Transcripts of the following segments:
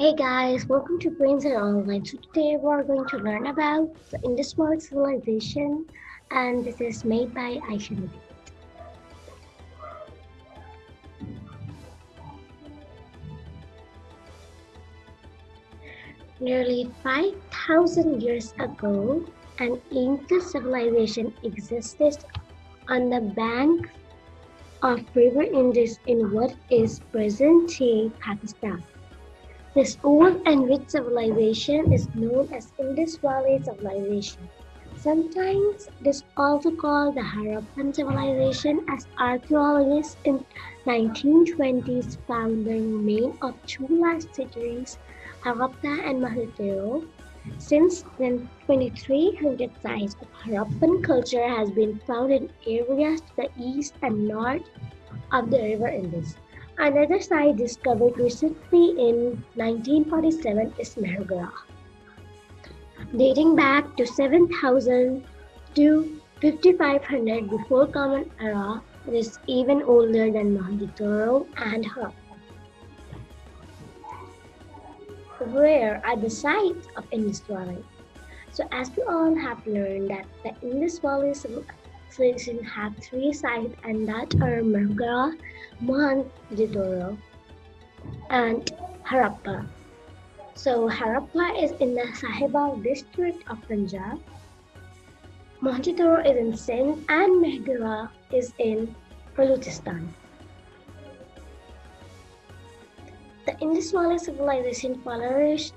Hey guys, welcome to Brains and Online. So today we're going to learn about the Indus Valley Civilization and this is made by Aisha. Nearly 5,000 years ago, an ancient civilization existed on the banks of River Indus in what is present-day Pakistan. This old and rich civilization is known as Indus Valley Civilization. Sometimes it is also called the Harappan civilization as archaeologists in 1920s found the remains of two last cities, Harappa and Mohenjo-daro. Since then, 2300 sites of Harappan culture has been found in areas to the east and north of the river Indus. Another site discovered recently in 1947 is Mehrgarh. Dating back to 7000 to 5500 before Common Era, it is even older than Mohenjo-daro and Harappa. Where are the sites of Indus Valley? So as we all have learned that the Indus Valley civilization have three sites and that are Mehrgarh, Mohenjo-daro, and Harappa. So Harappa is in the Sahiwal district of Punjab. Mohenjo-daro is in Sindh and Mehrgarh is in Balochistan. The Indus Valley civilization flourished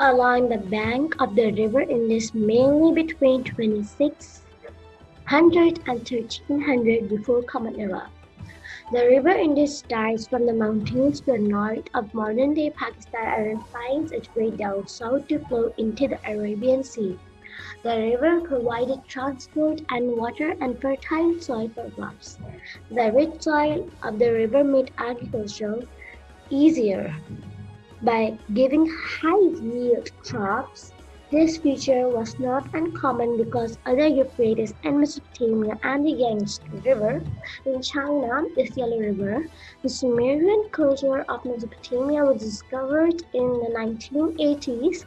along the bank of the river Indus mainly between 2600 and 1300 before Common Era. The river Indus starts from the mountains to the north of modern-day Pakistan and finds its way down south to flow into the Arabian Sea. The river provided transport and water and fertile soil for crops. The rich soil of the river made agriculture easier by giving high-yield crops this feature was not uncommon because other Euphrates and Mesopotamia and the Yangtze River in China, the Yellow River, the Sumerian culture of Mesopotamia was discovered in the 1980s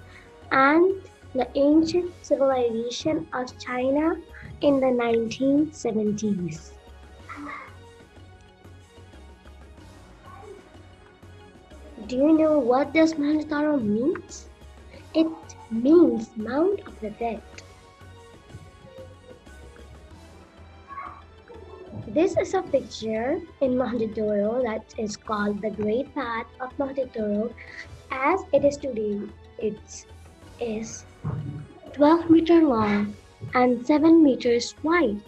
and the ancient civilization of China in the 1970s. Do you know what does Mohenjo-daro means? It means Mount of the Dead. This is a picture in Mohenjo-daro that is called the Great Bath of Mohenjo-daro. As it is today, it is 12 meter long and 7 meters wide.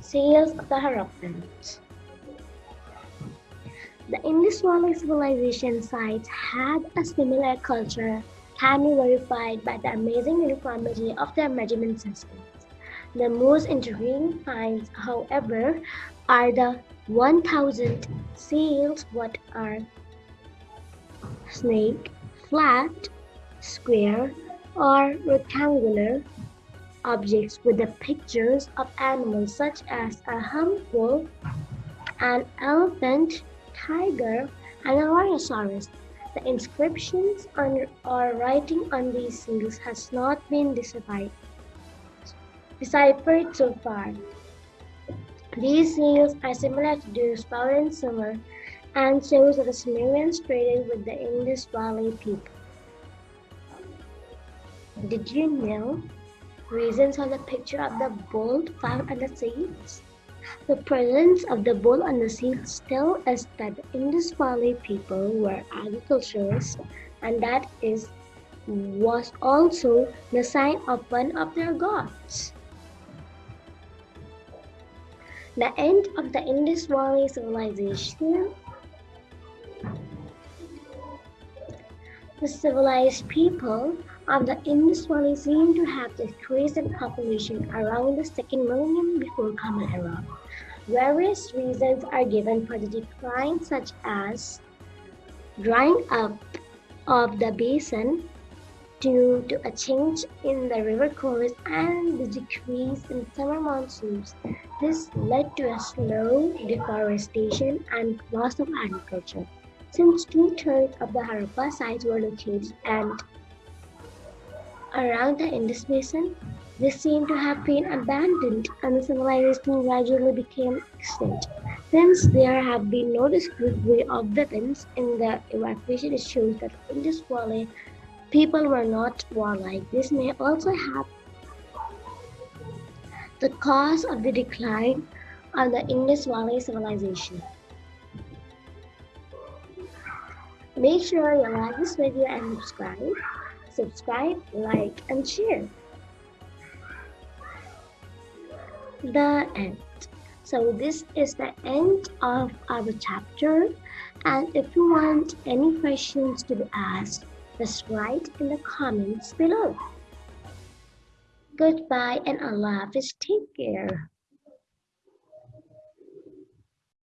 Sails of the Harappans. Indus Valley civilization sites had a similar culture can be verified by the amazing uniformity of their measurement systems. The most intriguing finds, however, are the 1000 seals what are snake, flat, square, or rectangular objects with the pictures of animals such as a hump an elephant, tiger, and a rhinoceros. The inscriptions on, or writing on these seals has not been deciphered, deciphered so far. These seals are similar to those found in Sumer and shows that the Sumerians traded with the Indus Valley people. Did you know reasons of the picture of the bull found on the seals? The presence of the bull on the seal tells us that the Indus Valley people were agriculturists and that is was also the sign of one of their gods. The end of the Indus Valley civilization The civilized people of the Indus Valley seem to have decreased in population around the second millennium before Common Era. Various reasons are given for the decline such as drying up of the basin, due to a change in the river course and the decrease in summer monsoons. This led to a slow deforestation and loss of agriculture. Since two-thirds of the Harappa sites were located and around the Indus Basin, they seem to have been abandoned and the civilization gradually became extinct. Since there have been no discovery of weapons in the excavation, it shows that Indus Valley people were not warlike. This may also have the cause of the decline of the Indus Valley civilization. Make sure you like this video and subscribe. Subscribe, like, and share. The end. So this is the end of our chapter. And if you want any questions to be asked, just write in the comments below. Goodbye and Allah Hafiz. Take care.